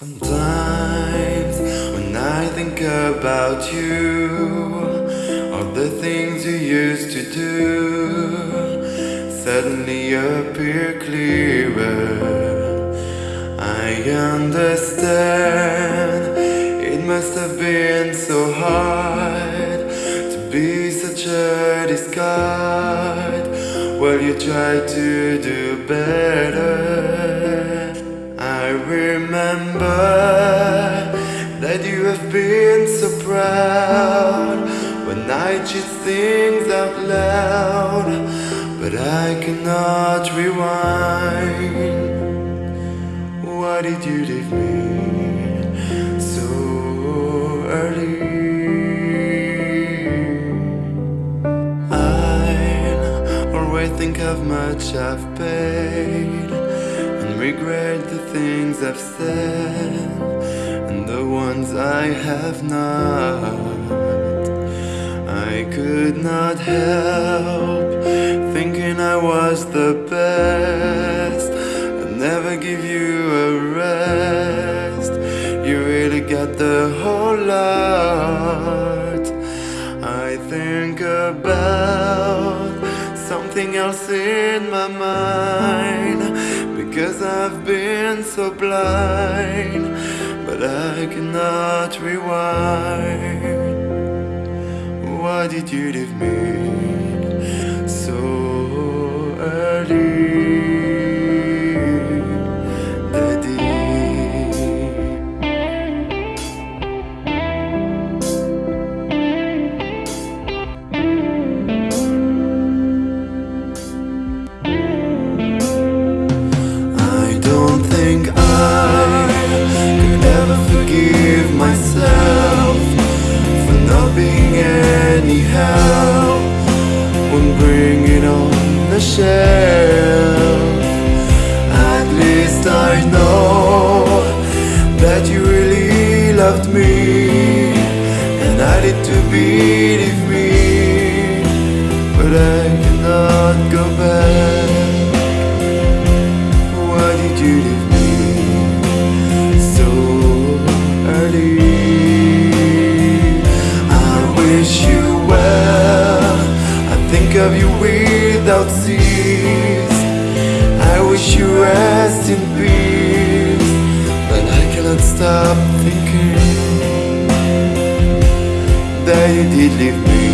Sometimes when I think about you, all the things you used to do suddenly appear clearer. I understand it must have been so hard to be such a discard while you try to do better remember that you have been so proud when I cheat things out loud, but I cannot rewind. Why did you leave me so early? I always think of much I've paid regret the things I've said and the ones I have not. I could not help thinking I was the best. I'd never give you a rest. You really got the whole lot. I think about something else in my mind because I've been so blind, but I cannot rewind. Why did you leave me shelf At least I know That you really loved me And I need to believe me. But I cannot go back. Why did you leave of you without cease I wish you rest in peace But I cannot stop thinking That you did leave